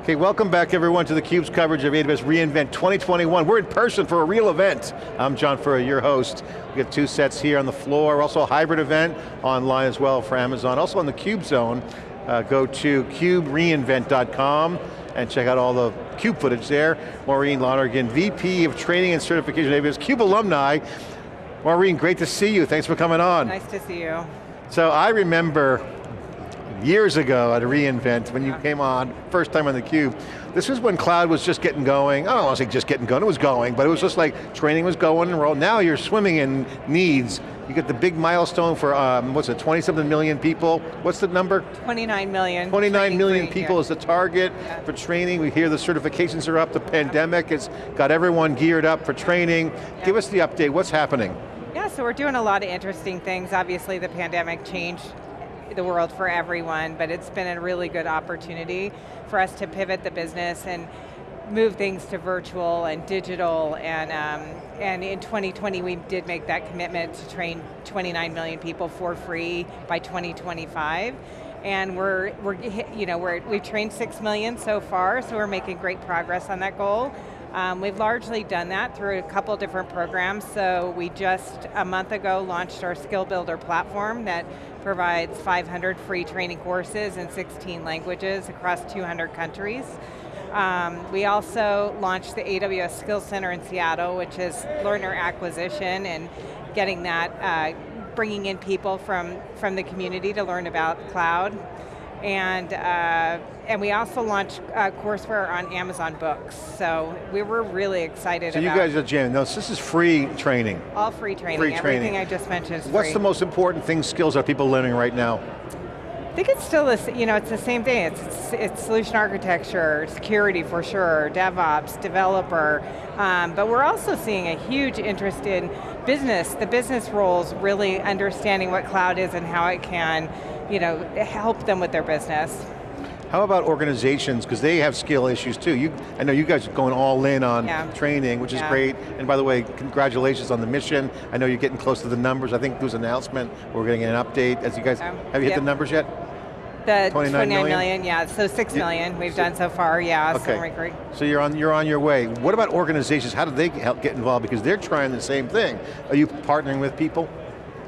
Okay, welcome back everyone to theCUBE's coverage of AWS reInvent 2021. We're in person for a real event. I'm John Furrier, your host. We got two sets here on the floor, also a hybrid event online as well for Amazon. Also on the CUBE zone, uh, go to cubereinvent.com and check out all the CUBE footage there. Maureen Lonergan, VP of Training and Certification at AWS, CUBE alumni. Maureen, great to see you, thanks for coming on. Nice to see you. So I remember years ago at reInvent when you came on, first time on theCUBE. This was when cloud was just getting going. I don't want to say just getting going, it was going, but it was just like training was going and roll. Now you're swimming in needs. You get the big milestone for, um, what's it, 20 something million people? What's the number? 29 million. 29 million people yeah. is the target Yeah. for training. We hear the certifications are up, the pandemic has got everyone geared up for training. Give us the update, what's happening? Yeah, so we're doing a lot of interesting things. Obviously the pandemic changed the world for everyone, but it's been a really good opportunity for us to pivot the business and move things to virtual and digital and, um, and in 2020 we did make that commitment to train 29 million people for free by 2025 and we're, we're you know, we're, we've trained 6 million so far, so we're making great progress on that goal. Um, we've largely done that through a couple different programs. So we just, a month ago, launched our Skill Builder platform that provides 500 free training courses in 16 languages across 200 countries. Um, we also launched the AWS Skills Center in Seattle, which is learner acquisition and getting that, uh, bringing in people from, from the community to learn about cloud. And, uh, and we also launched uh, courseware on Amazon Books. So we were really excited So you guys are jamming. No, this is free training. all free training. Free Everything training. I just mentioned is What's free. the most important thing, skills are people learning right now? I think it's still this, you know, it's the same thing. It's, it's, it's solution architecture, security for sure, DevOps, developer, um, but we're also seeing a huge interest in business, the business roles really understanding what cloud is and how it can, you know, help them with their business. How about organizations, because they have skill issues too. You, I know you guys are going all in on Yeah. training, which is Yeah. great. And by the way, congratulations on the mission. I know you're getting close to the numbers. I think there was an announcement, we're getting an update. As you guys, Um, have you hit yep. the numbers yet? The 29 million? million, yeah, so six Yeah. million we've done so far, yeah, so Okay. we're. So you're on, you're on your way. What about organizations? How do they help get involved? Because they're trying the same thing. Are you partnering with people?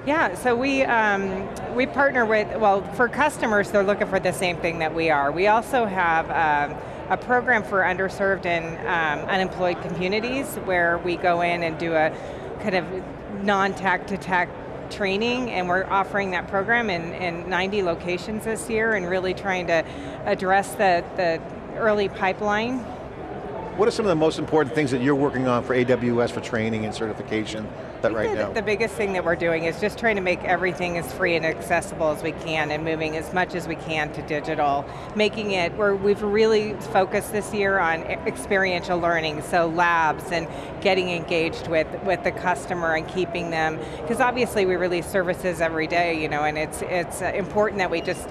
Yeah, so we, um, we partner with, well, for customers, they're looking for the same thing that we are. We also have um, a program for underserved and um, unemployed communities where we go in and do a kind of non-tack to tack training and we're offering that program in, in 90 locations this year and really trying to address the, the early pipeline What are some of the most important things that you're working on for AWS for training and certification that right the, now? The biggest thing that we're doing is just trying to make everything as free and accessible as we can and moving as much as we can to digital. Making it, where we've really focused this year on experiential learning, so labs and getting engaged with, with the customer and keeping them, because obviously we release services every day, you know, and it's, it's uh, important that we just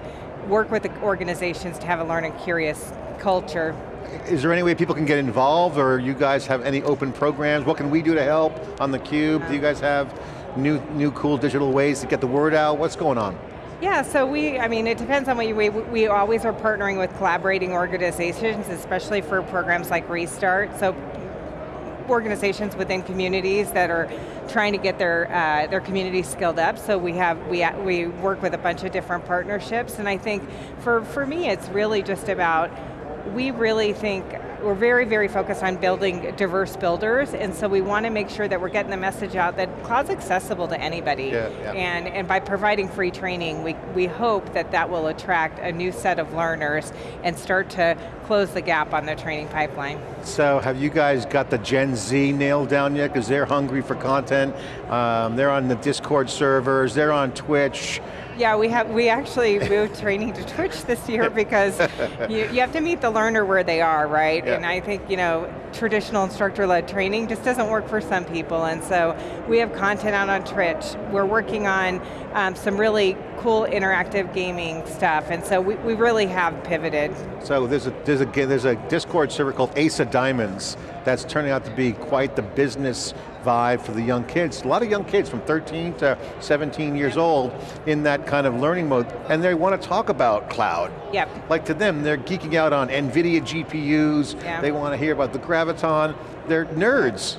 work with the organizations to have a learn and curious culture Is there any way people can get involved or you guys have any open programs? What can we do to help on theCUBE? Do you guys have new, new cool digital ways to get the word out? What's going on? Yeah, so we, I mean, it depends on what you, we, we always are partnering with collaborating organizations, especially for programs like Restart. So organizations within communities that are trying to get their uh, their community skilled up. So we have we we work with a bunch of different partnerships, and I think for for me, it's really just about we really think we're very, very focused on building diverse builders, and so we want to make sure that we're getting the message out that cloud's accessible to anybody. Yeah, yeah. And, and by providing free training, we, we hope that that will attract a new set of learners and start to close the gap on their training pipeline. So have you guys got the Gen Z nailed down yet? Because they're hungry for content. Um, they're on the Discord servers, they're on Twitch. Yeah, we have we actually moved training to Twitch this year because you, you have to meet the learner where they are, right? Yeah. And I think, you know, traditional instructor-led training just doesn't work for some people, and so we have content out on Twitch. We're working on um, some really cool interactive gaming stuff, and so we, we really have pivoted. So there's a, there's, a, there's a Discord server called Ace of Diamonds that's turning out to be quite the business vibe for the young kids. A lot of young kids from 13 to 17 years old in that kind of learning mode, and they want to talk about cloud. Yep. Like to them, they're geeking out on NVIDIA GPUs, yeah. they want to hear about the Graviton, they're nerds.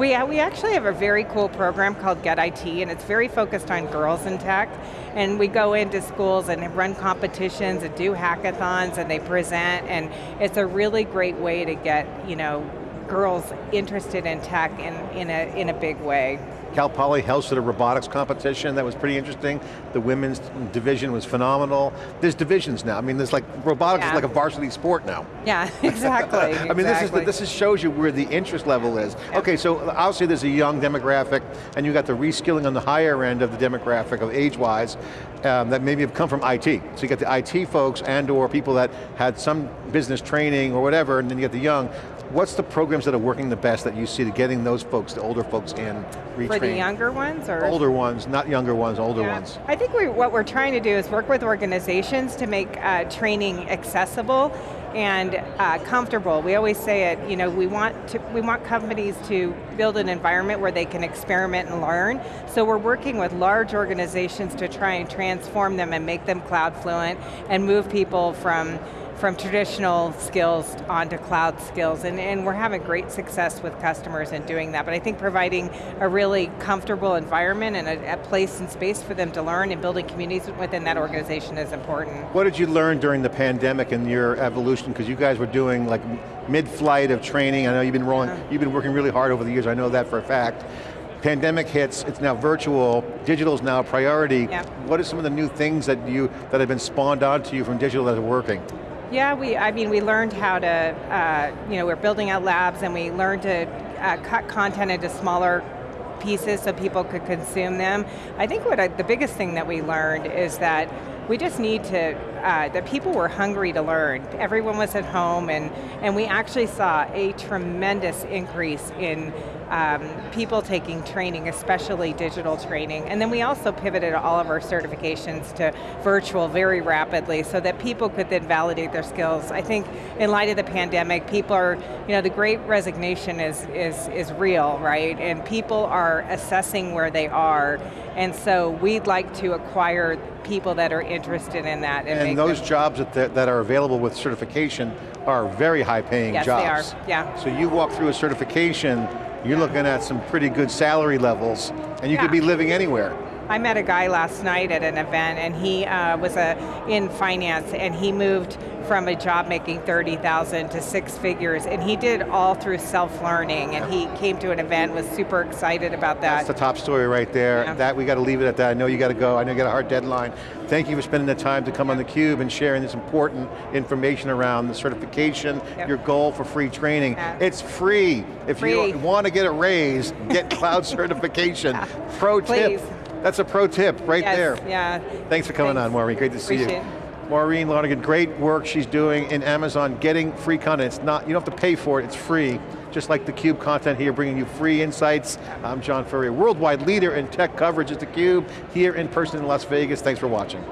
We, uh, we actually have a very cool program called Get IT, and it's very focused on girls in tech. And we go into schools and run competitions and do hackathons and they present, and it's a really great way to get you know girls interested in tech in, in, a, in a big way. Cal Poly hosted a robotics competition that was pretty interesting. The women's division was phenomenal. There's divisions now. I mean, there's like, robotics yeah. is like a varsity sport now. Yeah, exactly. I mean, this, is this is shows you where the interest level is. Yeah. Okay, so obviously there's a young demographic, and you got the reskilling on the higher end of the demographic of age-wise, um, that maybe have come from IT. So you got the IT folks and or people that had some business training or whatever, and then you get the young. What's the programs that are working the best that you see to getting those folks, the older folks in, retrained? For the younger ones? or Older ones, not younger ones, older yeah. ones. I think we, what we're trying to do is work with organizations to make uh, training accessible and uh, comfortable. We always say it, you know, we want, to, we want companies to build an environment where they can experiment and learn. So we're working with large organizations to try and transform them and make them cloud fluent and move people from from traditional skills onto cloud skills, and, and we're having great success with customers in doing that, but I think providing a really comfortable environment and a, a place and space for them to learn and building communities within that organization is important. What did you learn during the pandemic and your evolution, because you guys were doing like mid-flight of training, I know you've been rolling, yeah. you've been working really hard over the years, I know that for a fact pandemic hits, it's now virtual, digital is now a priority. What are some of the new things that you that have been spawned onto you from digital that are working? Yeah, we, I mean, we learned how to, uh, you know, we're building out labs and we learned to uh, cut content into smaller pieces so people could consume them. I think what I, the biggest thing that we learned is that we just need to, uh, that people were hungry to learn. Everyone was at home and, and we actually saw a tremendous increase in um, people taking training, especially digital training. And then we also pivoted all of our certifications to virtual very rapidly so that people could then validate their skills. I think in light of the pandemic, people are, you know, the great resignation is, is, is real, right? And people are assessing where they are. And so we'd like to acquire people that are interested in that. And, and those jobs that, that are available with certification are very high paying yes, jobs. Yes, they are, yeah. So you walk through a certification, you're looking at some pretty good salary levels, and you yeah. could be living anywhere. I met a guy last night at an event and he uh, was a, in finance and he moved from a job making 30,000 to six figures, and he did all through self-learning, and he came to an event, was super excited about that. That's the top story right there. Yeah. That, we got to leave it at that. I know you got to go, I know you got a hard deadline. Thank you for spending the time to come on theCUBE and sharing this important information around the certification, yep. your goal for free training. Yeah. It's free. If free. you want to get it raised, get cloud certification. Yeah. Pro Please. tip. That's a pro tip right yes, there. Yeah. Thanks for coming Thanks. on, Maureen. Great to see Appreciate you. It. Maureen Lonergan, great work she's doing in Amazon, getting free content. It's not, you don't have to pay for it, it's free. Just like theCUBE content here, bringing you free insights. I'm John Furrier, worldwide leader in tech coverage at theCUBE, here in person in Las Vegas. Thanks for watching.